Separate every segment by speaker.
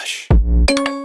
Speaker 1: Relaxa.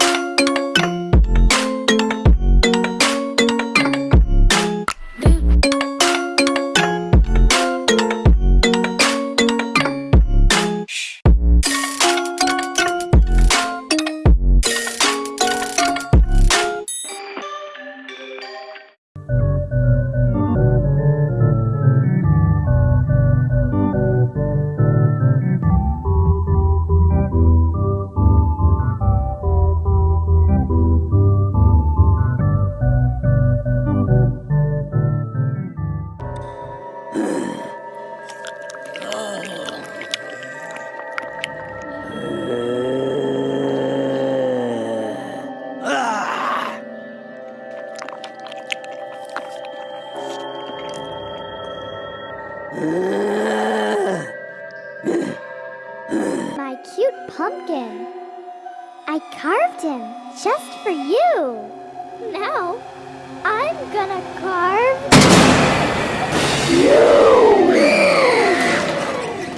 Speaker 2: My cute pumpkin. I carved him just for you. Now, I'm gonna carve. You!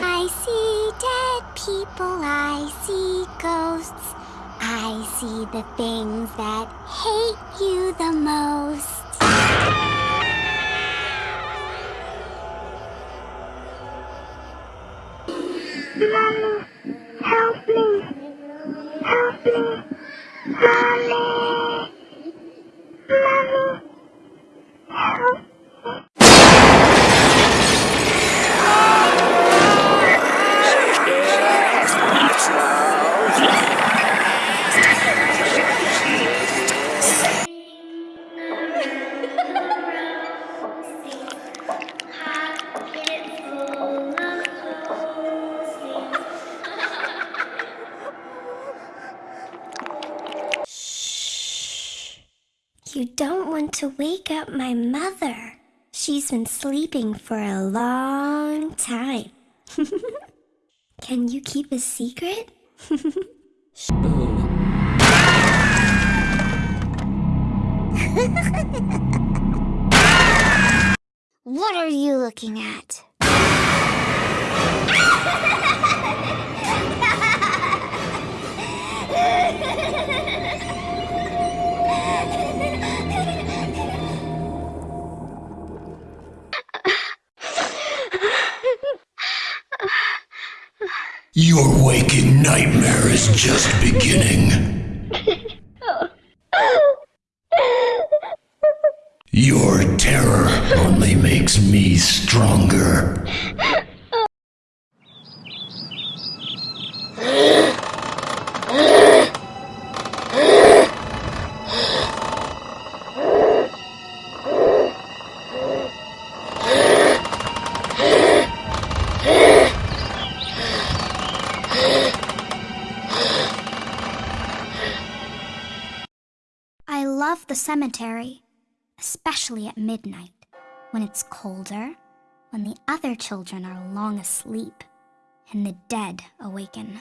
Speaker 3: I see dead people, I see ghosts. I see the things that hate you the most. Mommy, help me. Help me. Mommy. Mommy,
Speaker 2: You don't want to wake up my mother. She's been sleeping for a long time. Can you keep a secret?
Speaker 3: What are you looking at?
Speaker 1: Your waking nightmare is just beginning. Your terror only makes me stronger.
Speaker 3: Love the cemetery, especially at midnight, when it's colder, when the other children are long asleep, and the dead awaken.